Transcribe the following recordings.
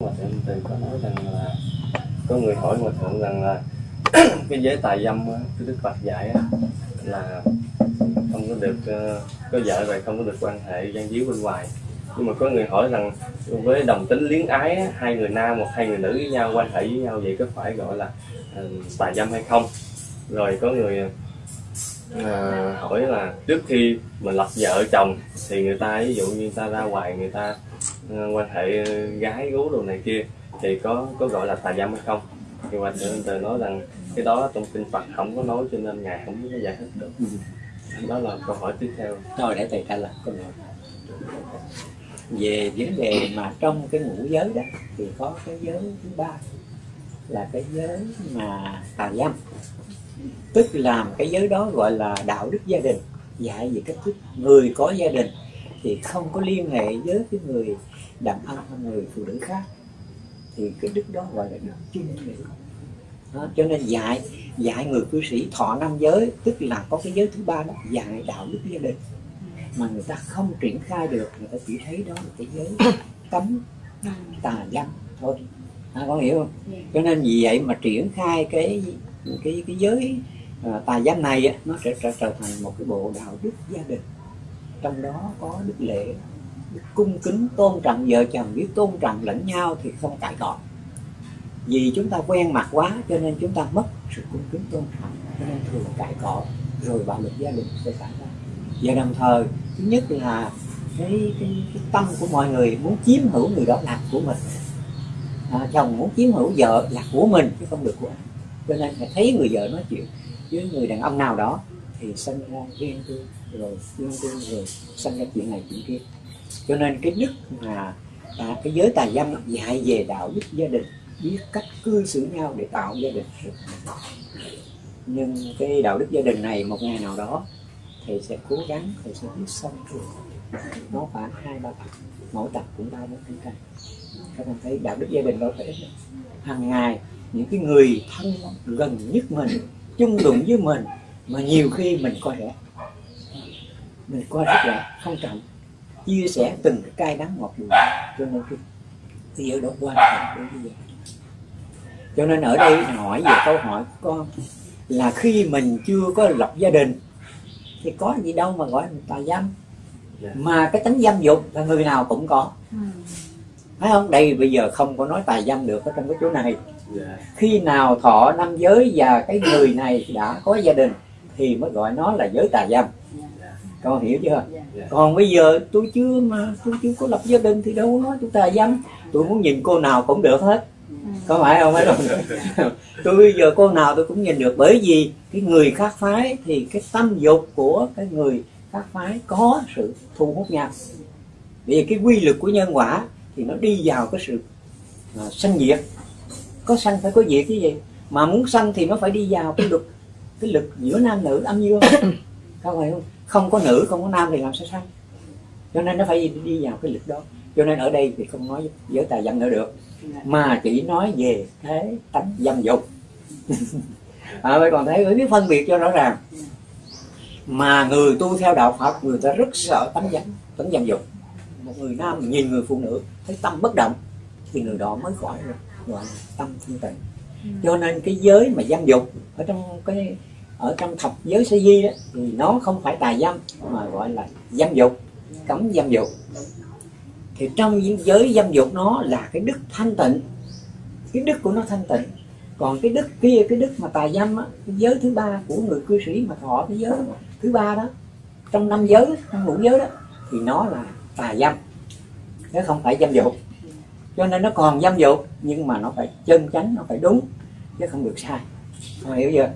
Hòa thượng từ có nói rằng là có người hỏi hòa thượng rằng là cái giới tài dâm cái đức Phật dạy là không có được ờ, có vợ rồi không có được quan hệ gian díu bên ngoài. Nhưng mà có người hỏi rằng với đồng tính liến ái hai người nam hoặc hai người nữ với nhau quan hệ với nhau vậy có phải gọi là ờ, tài dâm hay không? Rồi có người à, hỏi là trước khi mình lập vợ chồng thì người ta ví dụ như người ta ra ngoài người ta Ờ, quan hệ ờ, gái gú đồ này kia, thì có có gọi là tà dâm hay không? Thì hòa thượng từ nói rằng cái đó trong kinh Phật không có nói cho nên ngài không có giải thích được. Đó là câu hỏi tiếp theo. Thôi để thầy trả lời câu hỏi. Về vấn đề mà trong cái ngũ giới đó, thì có cái giới thứ ba là cái giới mà tà dâm. Tức làm cái giới đó gọi là đạo đức gia đình. Dạy về cách thức người có gia đình thì không có liên hệ với cái người đàn ông hay người phụ nữ khác thì cái đức đó gọi là đức chuyên nữ đó, cho nên dạy dạy người cư sĩ thọ năm giới tức là có cái giới thứ ba đó dạy đạo đức gia đình. Mà người ta không triển khai được người ta chỉ thấy đó là cái giới cấm tà dâm thôi. À, có hiểu không? Cho nên vì vậy mà triển khai cái cái cái giới à, tà dâm này nó sẽ trở, trở thành một cái bộ đạo đức gia đình trong đó có đức lễ đức cung kính tôn trọng vợ chồng biết tôn trọng lẫn nhau thì không cãi cọ vì chúng ta quen mặt quá cho nên chúng ta mất sự cung kính tôn trọng cho nên thường cãi cọ rồi bạo lực gia đình sẽ xảy ra. Và đồng thời thứ nhất là cái, cái, cái tâm của mọi người muốn chiếm hữu người đó là của mình. À, chồng muốn chiếm hữu vợ là của mình chứ không được của anh cho nên phải thấy người vợ nói chuyện với người đàn ông nào đó thì sanh ra ghen tuông rồi ghen tuông rồi sanh ra chuyện này chuyện kia. Cho nên cái đức mà à, cái giới tài dâm dạy về đạo đức gia đình biết cách cư xử nhau để tạo gia đình. Nhưng cái đạo đức gia đình này một ngày nào đó thì sẽ cố gắng thì sẽ biết xong rồi. Nó khoảng hai ba tập mỗi tập cũng ba bốn trang các bạn thấy đạo đức gia đình đâu phải ít hàng ngày những cái người thân gần nhất mình chung đụng với mình mà nhiều khi mình coi rẻ. Mình coi rất là không trọng. Chia sẻ từng cái cay đắng ngọt bùi cho nên cái cái giới đó quan trọng đối với gia đình. Cho nên ở đây hỏi về câu hỏi của con là khi mình chưa có lập gia đình thì có gì đâu mà gọi là tà dâm. Dạ. mà cái tính dâm dục là người nào cũng có. Ừ. phải không? Đây bây giờ không có nói tà dâm được ở trong cái chỗ này. Dạ. Khi nào thọ năm giới và cái người này đã có gia đình thì mới gọi nó là giới tà dâm. Con hiểu chưa? Dạ. Còn bây giờ tôi chưa mà tôi chưa có lập gia đình thì đâu có nói tôi tà dâm. Tôi muốn nhìn cô nào cũng được hết. Có phải không? Phải không? Tôi bây giờ cô nào tôi cũng nhìn được bởi vì cái người khác phái thì cái tâm dục của cái người khác phái có sự thu hút nhau. Vì cái quy luật của nhân quả thì nó đi vào cái sự à, sanh diệt. Có sanh phải có diệt cái gì? Mà muốn sanh thì nó phải đi vào cái lực cái lực giữa nam nữ âm dương. Các bạn không? Không có nữ không có nam thì làm sao sanh cho nên nó phải đi vào cái lực đó. Cho nên ở đây thì không nói giới tài dâm nữa được. Mà chỉ nói về thế tánh dâm dục. À, vậy còn thấy phải biết phân biệt cho rõ ràng. Mà người tu theo đạo Phật người ta rất sợ tánh dâm tánh dâm dục. Một người nam nhìn người phụ nữ thấy tâm bất động thì người đó mới khỏi rồi gọi là tâm thanh tịnh. Ừ. cho nên cái giới mà dâm dục ở trong cái, ở trong thập giới sa di đó, thì nó không phải tà dâm, mà gọi là dâm dục, cấm dâm dục. Thì trong những giới dâm dục nó là cái đức thanh tịnh, cái đức của nó thanh tịnh. Còn cái đức kia, cái đức mà tà dâm á, cái giới thứ ba của người cư sĩ mà thọ cái giới thứ ba đó, trong năm giới trong ngũ giới đó, thì nó là tà dâm. Chứ không phải dâm dục. Cho nên nó còn dâm dục, nhưng mà nó phải chân chánh, nó phải đúng chứ không được sai. Con hiểu chưa?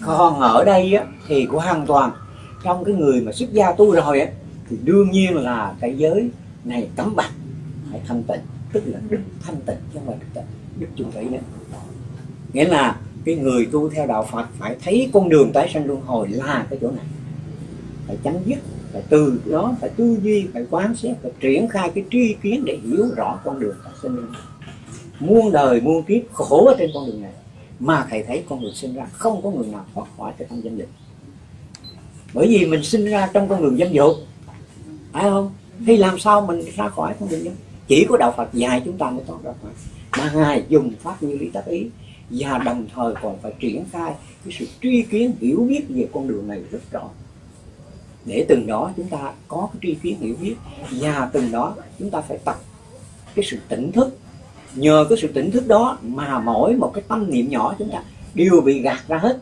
Con ở đây á, thì của hoàn toàn trong cái người mà xuất gia tu rồi á, thì đương nhiên là cái giới này cấm bạch phải thanh tịnh tức là đức thanh tịnh chứ không phải đức tịnh đức chung thủy nữa. Nghĩa là cái người tu theo đạo Phật phải thấy con đường tái sanh luân hồi là cái chỗ này. Phải chấm dứt phải từ đó phải tư duy phải quán xét phải triển khai cái tri kiến để hiểu rõ con đường tái sanh luân hồi. Muôn đời muôn kiếp khổ ở trên con đường này mà thầy thấy con người sinh ra không có người nào thoát khỏi cái tâm danh dục bởi vì mình sinh ra trong con đường danh dục. Phải không? Thì làm sao mình ra khỏi con đường danh? Chỉ có đạo Phật dạy chúng ta mới thoát ra khỏi. Mà ngài dùng pháp như lý tác ý. Và đồng thời còn phải triển khai cái sự truy kiến, hiểu biết về con đường này rất rõ. Để từng đó chúng ta có cái tri kiến, hiểu biết. Và từng đó chúng ta phải tập cái sự tỉnh thức nhờ cái sự tỉnh thức đó mà mỗi một cái tâm niệm nhỏ chúng ta đều bị gạt ra hết.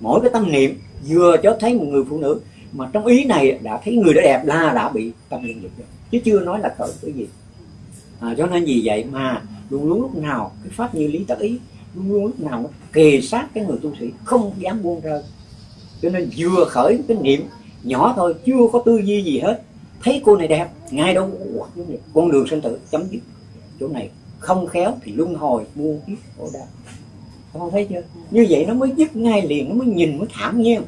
Mỗi cái tâm niệm vừa cho thấy một người phụ nữ mà trong ý này đã thấy người đó đẹp là đã bị tâm niệm dục rồi. Chứ chưa nói là tội cái gì. À, cho nên vì vậy mà luôn luôn lúc nào cái pháp như lý tác ý luôn luôn lúc nào nó kề sát cái người tu sĩ không dám buông rơi. Cho nên vừa khởi cái niệm nhỏ thôi chưa có tư duy gì hết. Thấy cô này đẹp ngay đâu con đường sinh tử chấm dứt chỗ này. Không khéo thì luân hồi mua kiếp khổ đau. Con thấy chưa? Như vậy nó mới dứt ngay liền, nó mới nhìn, mới thảm nhiên.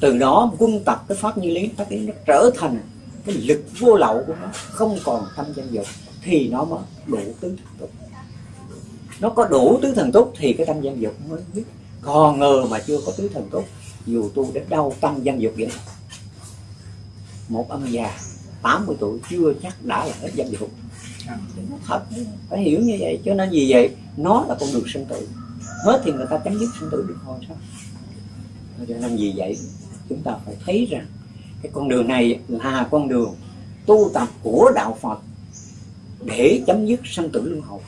Từ đó quân tập cái pháp như lý, pháp lý nó trở thành cái lực vô lậu của nó, không còn tâm danh dục, thì nó mới đủ tứ thần túc. Nó có đủ tứ thần túc thì cái tâm danh dục mới dứt. Còn ngờ mà chưa có tứ thần túc, dù tu đến đâu tâm danh dục vậy. Một ông già 80 tuổi chưa chắc đã là hết danh dục nó thật, phải hiểu như vậy, cho nên vì vậy nó là con đường sinh tử. Hết thì người ta chấm dứt sinh tử được hồi sao cho nên vì vậy, chúng ta phải thấy rằng, cái con đường này là con đường tu tập của đạo Phật để chấm dứt sinh tử luân hồi.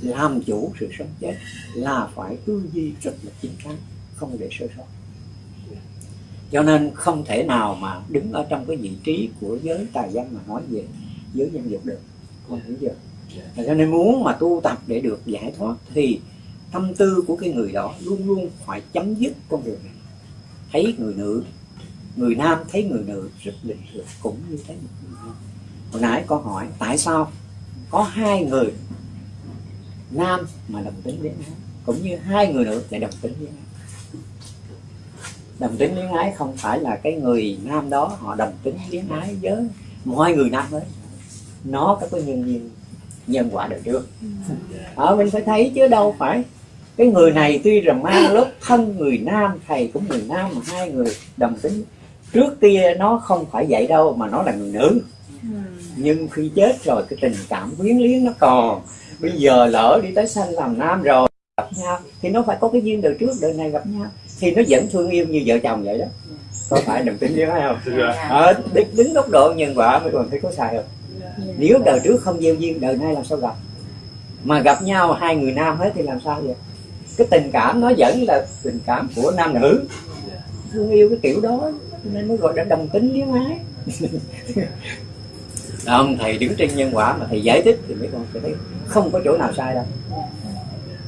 Làm chủ sự sống chết là phải tư duy rất là chính xác, không để sơ sót. Cho nên không thể nào mà đứng ở trong cái vị trí của giới tài văn mà nói về giới nhân dục được không hiểu chưa? Cho nên muốn mà tu tập để được giải thoát thì tâm tư của cái người đó luôn luôn phải chấm dứt con đường này. Thấy người nữ, người nam thấy người nữ rất bình thường cũng như thấy một người nam. Hồi nãy con hỏi, tại sao có hai người nam mà đồng tính với ái, cũng như hai người nữ lại đồng tính với ái? Đồng tính luyến ái không phải là cái người nam đó họ đồng tính luyến ái với mọi người nam ấy nó có cái nhân duyên nhân quả đời trước. Ở mình phải thấy chứ đâu phải. Cái người này tuy rằng mang lớp thân người nam thầy cũng người nam mà hai người đồng tính. Trước kia nó không phải vậy đâu mà nó là người nữ. Nhưng khi chết rồi cái tình cảm quyến luyến nó còn. Bây giờ lỡ đi tới sanh làm nam rồi gặp nhau thì nó phải có cái duyên đời trước đời này gặp nhau. Thì nó vẫn thương yêu như vợ chồng vậy đó. Có phải đồng tính với không? Ở đứng, đứng góc độ nhân quả mới còn thấy có sai không nếu đời trước không gieo duyên, đời nay làm sao gặp? Mà gặp nhau hai người nam hết thì làm sao vậy? Cái tình cảm nó vẫn là tình cảm của nam nữ. Thương yêu cái kiểu đó, nên mới gọi là đồng tính luyến ái ông thầy đứng trên nhân quả mà thầy giải thích thì mấy con sẽ thấy không có chỗ nào sai đâu.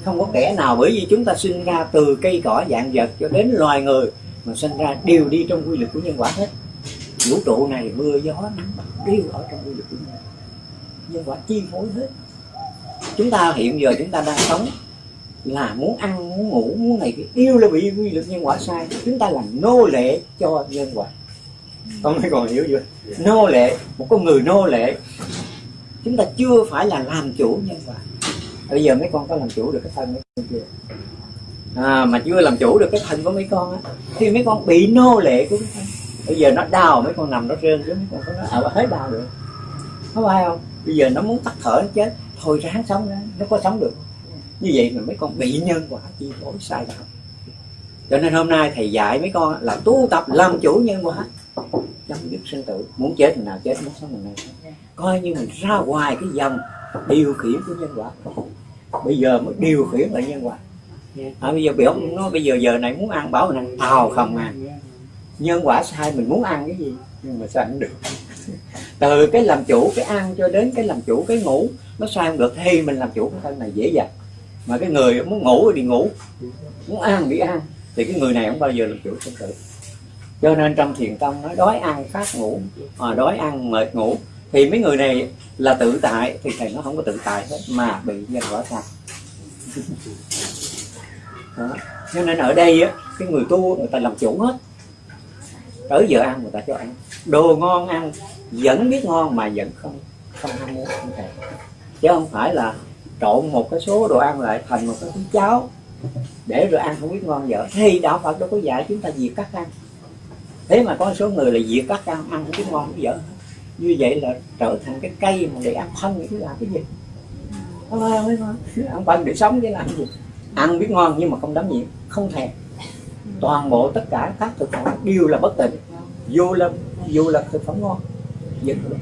Không có kẻ nào bởi vì chúng ta sinh ra từ cây cỏ dạng vật cho đến loài người mà sinh ra đều đi trong quy luật của nhân quả hết vũ trụ này mưa gió đều ở trong quy luật của nhân nhân quả chi phối hết. Chúng ta hiện giờ chúng ta đang sống là muốn ăn muốn ngủ muốn này cái yêu là bị quy luật nhân quả sai. Chúng ta làm nô lệ cho nhân quả. Con mới còn hiểu chưa? Nô lệ một con người nô lệ. Chúng ta chưa phải là làm chủ nhân quả. Bây giờ mấy con có làm chủ được cái thân mấy con chưa? À, mà chưa làm chủ được cái thân của mấy con á thì mấy con bị nô lệ của cái thân bây giờ nó đau mấy con nằm nó rên chứ mấy con có nói à, ở hết đau được có phải không? Bây giờ nó muốn tắt thở nó chết. Thôi ráng sống ra nó có sống được. Như vậy mà mấy con bị nhân quả chi phối sai đạo cho nên hôm nay thầy dạy mấy con là tu tập làm chủ nhân quả. Chấm dứt sinh tử muốn chết thì nào chết muốn sống mình này coi như mình ra ngoài cái dòng điều khiển của nhân quả. Bây giờ mới điều khiển lại nhân quả. À, bây giờ biểu nó bây giờ giờ này muốn ăn bảo mình ăn tàu không ăn nhân quả sai mình muốn ăn cái gì? Nhưng mà sao không được? Từ cái làm chủ cái ăn cho đến cái làm chủ cái ngủ nó sai không được thì mình làm chủ cái thân này dễ dàng. Mà cái người muốn ngủ thì ngủ muốn ăn thì ăn. Thì cái người này không bao giờ làm chủ sinh tử. Cho nên trong thiền tông nói đói ăn phát ngủ à, đói ăn mệt ngủ. Thì mấy người này là tự tại thì thầy nó không có tự tại hết mà bị nhân quả sai. Cho nên ở đây á cái người tu người ta làm chủ hết tới giờ ăn người ta cho ăn. Đồ ngon ăn, vẫn biết ngon mà vẫn không không ham muốn không thèm. Chứ không phải là trộn một cái số đồ ăn lại thành một cái cháo. Để rồi ăn không biết ngon dở thì đạo phật đâu có dạy chúng ta diệt cắt ăn. Thế mà có số người là diệt cắt ăn ăn không biết ngon không dở như vậy là trở thành cái cây mà để ăn phân chứ làm cái gì? Không ăn phân để sống chứ làm cái gì? Ăn biết ngon nhưng mà không đắm nhiễm, không thèm toàn bộ tất cả các thực phẩm đều là bất tịnh. Dù là dù là thực phẩm ngon, vẫn là bất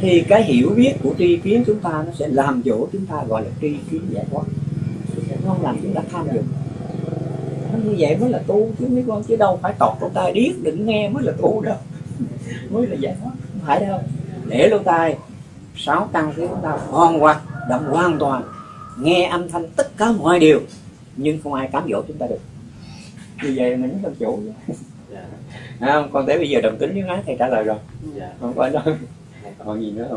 thì cái hiểu biết của tri kiến chúng ta nó sẽ làm dỗ chúng ta gọi là tri kiến giải thoát. Nó không làm chúng ta tham dụng nó như vậy mới là tu chứ, mấy con chứ đâu phải tọt lỗ tai điếc đừng nghe mới là tu đâu. Mới là giải thoát, không phải đâu. Để lỗ tai, sáu căn của chúng ta hoàn hoàn động hoàn toàn, nghe âm thanh tất cả mọi điều, nhưng không ai cám dỗ chúng ta được như vậy mình làm chủ. Dạ. À, không còn tới bây giờ đồng tính với ái thầy trả lời rồi. Dạ. Không phải đâu còn gì nữa không